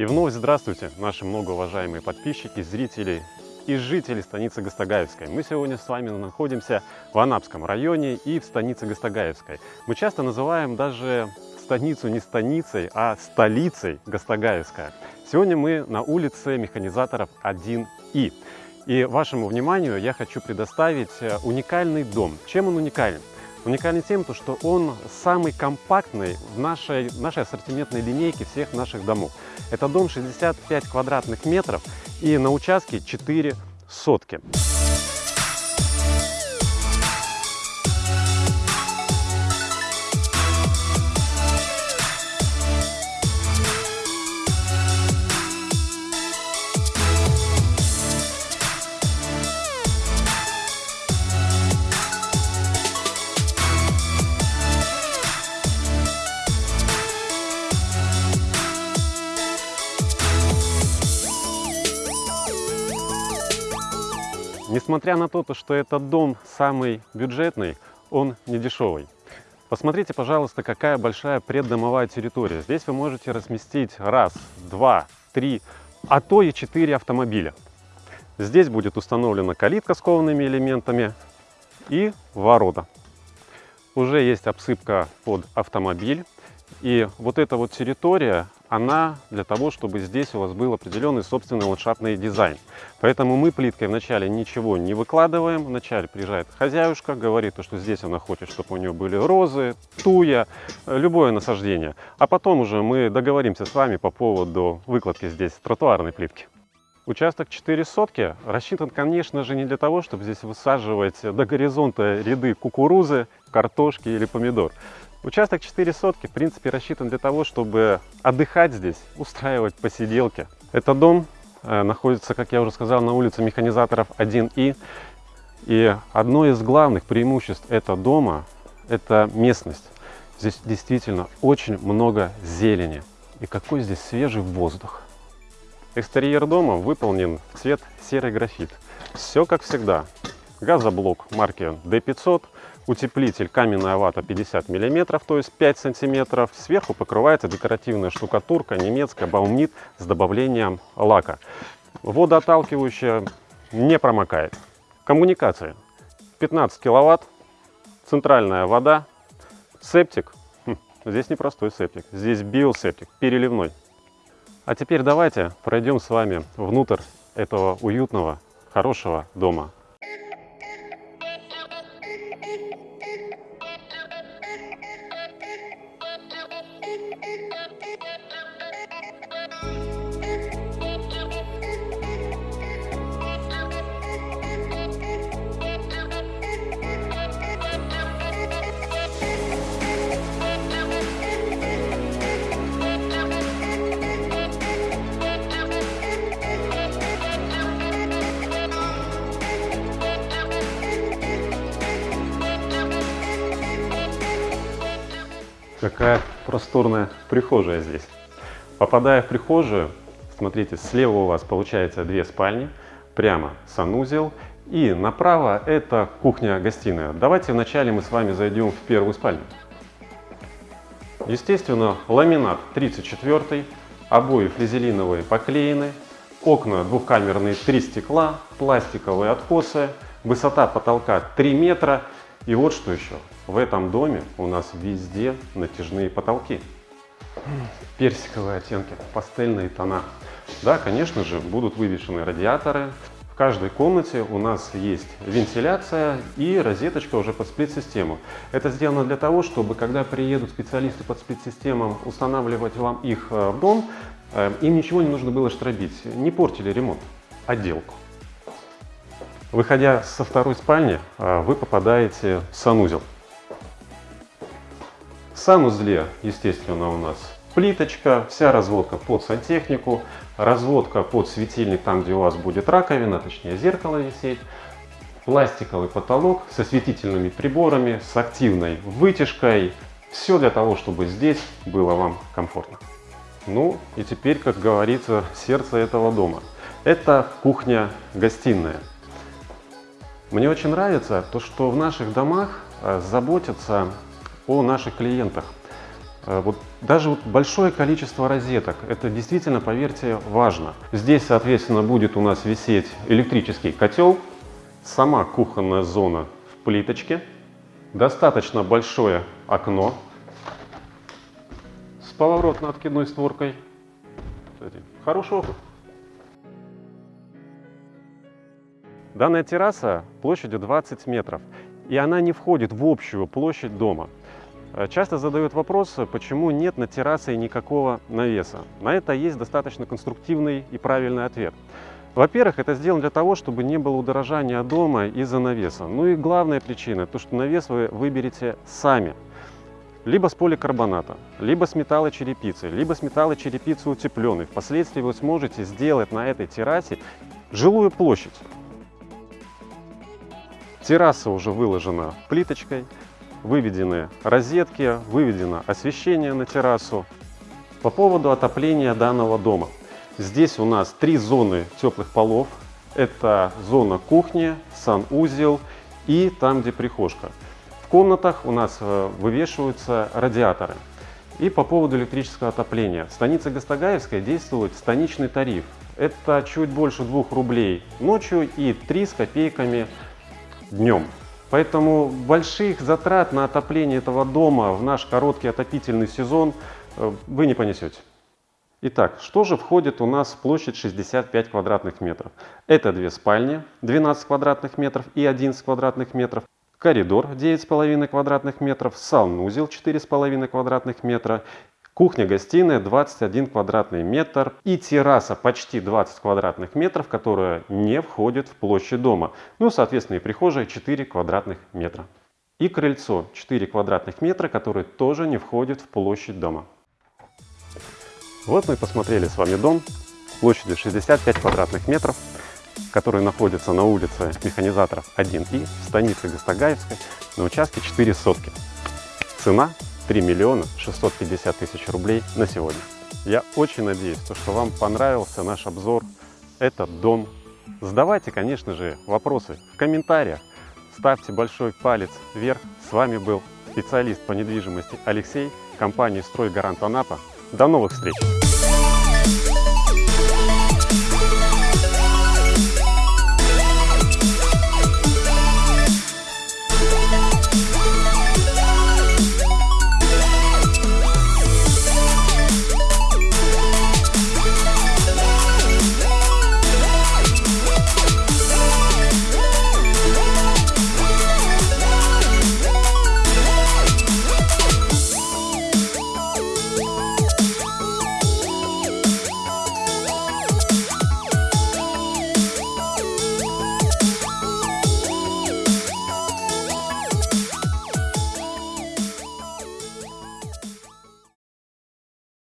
И вновь здравствуйте, наши многоуважаемые подписчики, зрители и жители станицы Гастагаевской. Мы сегодня с вами находимся в Анапском районе и в станице Гастагаевской. Мы часто называем даже станицу не станицей, а столицей Гастагаевская. Сегодня мы на улице механизаторов 1И. И вашему вниманию я хочу предоставить э, уникальный дом. Чем он уникален? Уникален тем, что он самый компактный в нашей, нашей ассортиментной линейке всех наших домов. Это дом 65 квадратных метров и на участке 4 сотки. Несмотря на то, что этот дом самый бюджетный, он не дешевый. Посмотрите, пожалуйста, какая большая преддомовая территория. Здесь вы можете разместить раз, два, три, а то и четыре автомобиля. Здесь будет установлена калитка с коваными элементами и ворота. Уже есть обсыпка под автомобиль. И вот эта вот территория, она для того, чтобы здесь у вас был определенный собственный ландшафтный дизайн. Поэтому мы плиткой вначале ничего не выкладываем. Вначале приезжает хозяюшка, говорит, что здесь она хочет, чтобы у нее были розы, туя, любое насаждение. А потом уже мы договоримся с вами по поводу выкладки здесь тротуарной плитки. Участок 4 сотки рассчитан, конечно же, не для того, чтобы здесь высаживать до горизонта ряды кукурузы, картошки или помидор. Участок 4 сотки, в принципе, рассчитан для того, чтобы отдыхать здесь, устраивать посиделки. Этот дом э, находится, как я уже сказал, на улице механизаторов 1И. И одно из главных преимуществ этого дома – это местность. Здесь действительно очень много зелени. И какой здесь свежий воздух. Экстерьер дома выполнен в цвет серый графит. Все как всегда. Газоблок марки D500 утеплитель каменная вата 50 мм, то есть 5 см. Сверху покрывается декоративная штукатурка немецкая баумнит с добавлением лака. Водоотталкивающая не промокает. Коммуникации. 15 киловатт, центральная вода, септик. Хм, здесь не простой септик, здесь биосептик, переливной. А теперь давайте пройдем с вами внутрь этого уютного, хорошего дома. Какая просторная прихожая здесь. Попадая в прихожую, смотрите, слева у вас получается две спальни, прямо санузел, и направо это кухня-гостиная. Давайте вначале мы с вами зайдем в первую спальню. Естественно, ламинат 34, обои флизелиновые поклеены, окна двухкамерные, три стекла, пластиковые откосы, высота потолка 3 метра. И вот что еще, в этом доме у нас везде натяжные потолки. Персиковые оттенки, пастельные тона. Да, конечно же, будут вывешены радиаторы. В каждой комнате у нас есть вентиляция и розеточка уже под сплит-систему. Это сделано для того, чтобы, когда приедут специалисты под сплит-системам устанавливать вам их э, в дом, э, им ничего не нужно было штробить, не портили ремонт, отделку. Выходя со второй спальни, э, вы попадаете в санузел. В санузле, естественно, у нас плиточка, вся разводка под сантехнику, разводка под светильник, там, где у вас будет раковина, точнее зеркало висеть, пластиковый потолок со светительными приборами, с активной вытяжкой. Все для того, чтобы здесь было вам комфортно. Ну и теперь, как говорится, сердце этого дома. Это кухня-гостиная. Мне очень нравится то, что в наших домах э, заботятся о наших клиентах. Э, вот даже вот большое количество розеток, это действительно, поверьте, важно. Здесь, соответственно, будет у нас висеть электрический котел, сама кухонная зона в плиточке, достаточно большое окно с поворотно-откидной створкой. Кстати, хороший опыт. Данная терраса площадью 20 метров, и она не входит в общую площадь дома. Э, часто задают вопрос, почему нет на террасе никакого навеса. На это есть достаточно конструктивный и правильный ответ. Во-первых, это сделано для того, чтобы не было удорожания дома из-за навеса. Ну и главная причина, то что навес вы выберете сами. Либо с поликарбоната, либо с металлочерепицы, либо с металлочерепицы утепленной. Впоследствии вы сможете сделать на этой террасе жилую площадь. Терраса уже выложена плиточкой, выведены розетки, выведено освещение на террасу. По поводу отопления данного дома. Здесь у нас три зоны теплых полов. Это зона кухни, санузел и там, где прихожка. В комнатах у нас э, вывешиваются радиаторы. И по поводу электрического отопления. В станице Гастагаевская действует станичный тариф. Это чуть больше 2 рублей ночью и 3 с копейками днем. Поэтому больших затрат на отопление этого дома в наш короткий отопительный сезон э, вы не понесете. Итак, что же входит у нас в площадь 65 квадратных метров? Это две спальни 12 квадратных метров и 11 квадратных метров, коридор 9,5 квадратных метров, санузел 4,5 квадратных метра Кухня-гостиная 21 квадратный метр и терраса почти 20 квадратных метров, которая не входит в площадь дома. Ну, соответственно, и прихожая 4 квадратных метра. И крыльцо 4 квадратных метра, которое тоже не входит в площадь дома. Вот мы посмотрели с вами дом площадью 65 квадратных метров, который находится на улице Механизаторов 1И в станице Гастагаевской на участке 4 сотки. Цена 3 миллиона 650 тысяч рублей на сегодня. Я очень надеюсь, что вам понравился наш обзор. Этот дом. Задавайте, конечно же, вопросы в комментариях. Ставьте большой палец вверх. С вами был специалист по недвижимости Алексей, компании «Стройгарант Анапа». До новых встреч!